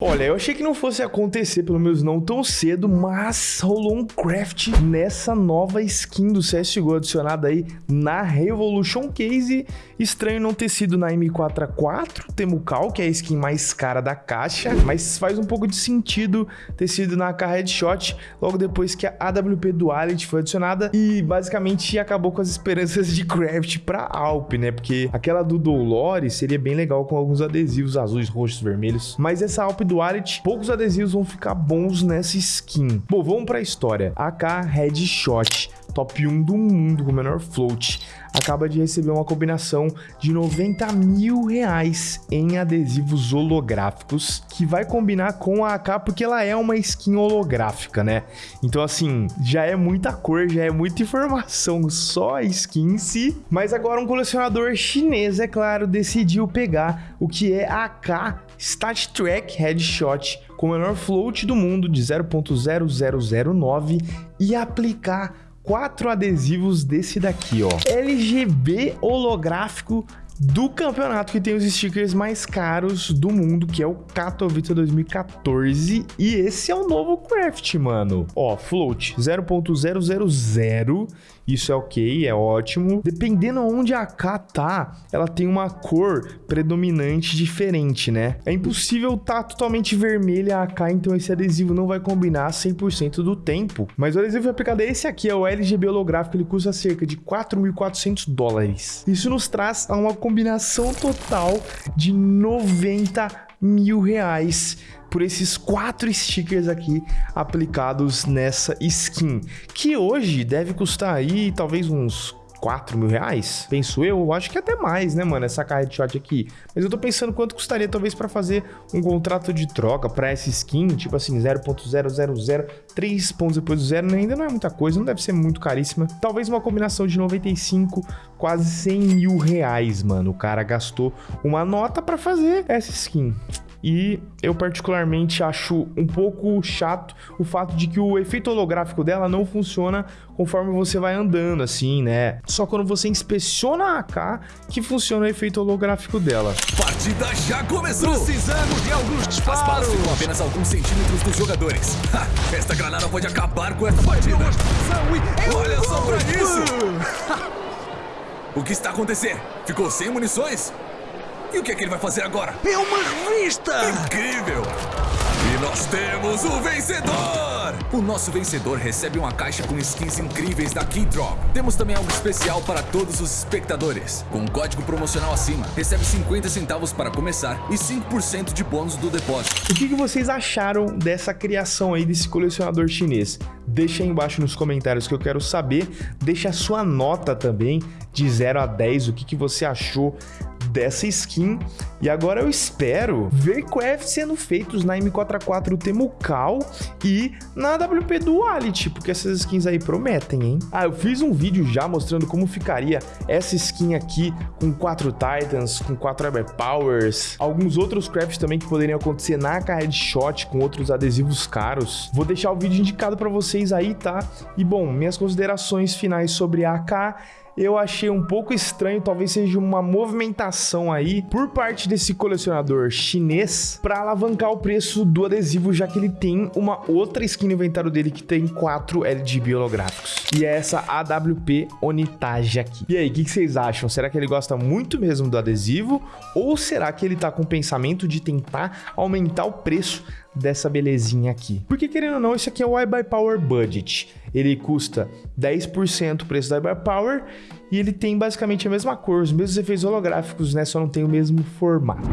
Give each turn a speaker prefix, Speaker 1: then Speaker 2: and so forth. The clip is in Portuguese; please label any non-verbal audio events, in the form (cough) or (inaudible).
Speaker 1: Olha, eu achei que não fosse acontecer, pelo menos não tão cedo, mas rolou um craft nessa nova skin do CSGO adicionada aí na Revolution Case. Estranho não ter sido na M4A4 Temucal, que é a skin mais cara da caixa, mas faz um pouco de sentido ter sido na AK Headshot, logo depois que a AWP Duality foi adicionada e basicamente acabou com as esperanças de craft pra Alp, né? Porque aquela do Dolores seria bem legal com alguns adesivos azuis, roxos, vermelhos, mas essa Alp Duality, poucos adesivos vão ficar bons nessa skin. Bom, vamos pra história. AK Headshot, top 1 do mundo com o menor float acaba de receber uma combinação de 90 mil reais em adesivos holográficos, que vai combinar com a AK porque ela é uma skin holográfica, né? Então, assim, já é muita cor, já é muita informação, só a skin em si. Mas agora um colecionador chinês, é claro, decidiu pegar o que é a AK Stat Track Headshot com o menor float do mundo de 0.0009 e aplicar quatro adesivos desse daqui, ó. LGB holográfico do campeonato que tem os stickers mais caros do mundo, que é o Katowice 2014. E esse é o novo craft, mano. Ó, float 0.000. Isso é ok, é ótimo. Dependendo onde a K tá, ela tem uma cor predominante diferente, né? É impossível tá totalmente vermelha a AK, então esse adesivo não vai combinar 100% do tempo. Mas o adesivo aplicado é esse aqui, é o LGB holográfico, ele custa cerca de 4.400 dólares. Isso nos traz a uma combinação total de 90 mil reais por esses quatro stickers aqui aplicados nessa skin, que hoje deve custar aí talvez uns 4 mil reais, penso eu, acho que até mais, né, mano, essa carta de shot aqui. Mas eu tô pensando quanto custaria talvez para fazer um contrato de troca para essa skin, tipo assim, 0.000, 3 pontos depois do zero, né? ainda não é muita coisa, não deve ser muito caríssima. Talvez uma combinação de 95, quase 100 mil reais, mano. O cara gastou uma nota para fazer essa skin. E eu particularmente acho um pouco chato o fato de que o efeito holográfico dela não funciona conforme você vai andando, assim, né? Só quando você inspeciona a AK que funciona o efeito holográfico dela.
Speaker 2: Partida já começou! Precisamos de alguns disparos! As balas ficam apenas alguns centímetros dos jogadores. (laughs) Ha, esta granada pode acabar com essa partida. Olha só pra isso! (laughs) o que está acontecendo? Ficou sem munições? E o que é que ele vai fazer agora?
Speaker 3: É uma revista!
Speaker 2: Incrível! E nós temos o vencedor! O nosso vencedor recebe uma caixa com skins incríveis da Keydrop. Temos também algo especial para todos os espectadores. Com um código promocional acima, recebe 50 centavos para começar e 5% de bônus do depósito.
Speaker 1: O que, que vocês acharam dessa criação aí desse colecionador chinês? Deixa aí embaixo nos comentários que eu quero saber. Deixa a sua nota também de 0 a 10, o que, que você achou dessa skin. E agora eu espero ver crafts sendo feitos na M4A4 Temucal e na WP Duality, porque essas skins aí prometem, hein? Ah, eu fiz um vídeo já mostrando como ficaria essa skin aqui com quatro Titans, com quatro Ever Powers, alguns outros crafts também que poderiam acontecer na AK Headshot com outros adesivos caros. Vou deixar o vídeo indicado para vocês aí, tá? E bom, minhas considerações finais sobre a AK eu achei um pouco estranho, talvez seja uma movimentação aí por parte desse colecionador chinês para alavancar o preço do adesivo, já que ele tem uma outra skin no inventário dele que tem quatro LGB holográficos. E é essa AWP Onitage aqui. E aí, o que, que vocês acham? Será que ele gosta muito mesmo do adesivo? Ou será que ele tá com o pensamento de tentar aumentar o preço dessa belezinha aqui. Porque querendo ou não, esse aqui é o iBuyPower Budget. Ele custa 10% o preço do iBuyPower e ele tem basicamente a mesma cor, os mesmos efeitos holográficos, né? Só não tem o mesmo formato.